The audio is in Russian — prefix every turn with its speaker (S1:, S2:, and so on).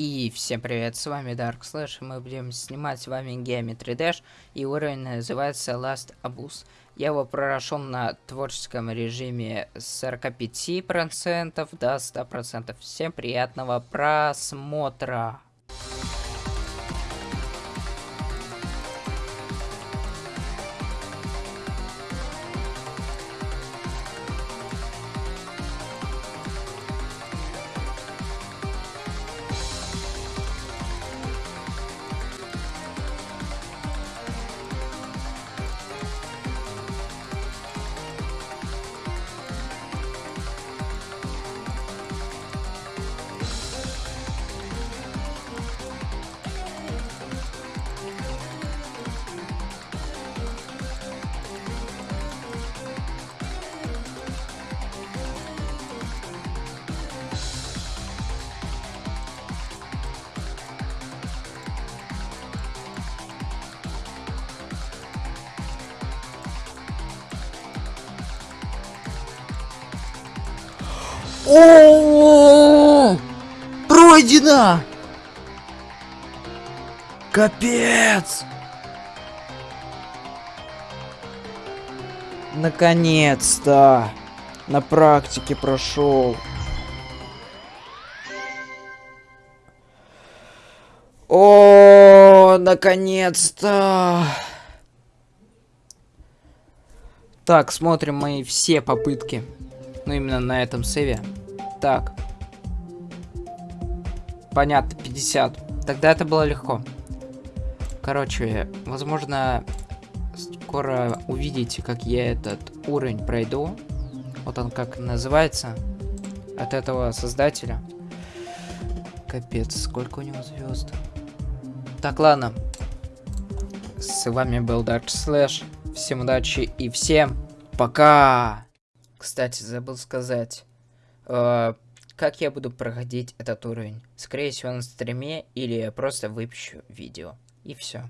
S1: И всем привет, с вами Dark Slash, и мы будем снимать с вами Geometry Dash, и уровень называется Last Abuse. Я его прошел на творческом режиме с 45% до 100%. Всем приятного просмотра!
S2: О, пройдено! Капец! Наконец-то! На практике прошел. О, наконец-то! Так, смотрим мои все попытки. Ну, именно на этом сейве. Так. Понятно, 50. Тогда это было легко. Короче, возможно, скоро увидите, как я этот уровень пройду. Вот он как называется. От этого создателя. Капец, сколько у него звезд. Так, ладно. С вами был Dark Slash. Всем удачи и всем пока! Кстати, забыл сказать. Э, как я буду проходить этот уровень? Скорее всего на стриме или я просто выпущу видео. И все.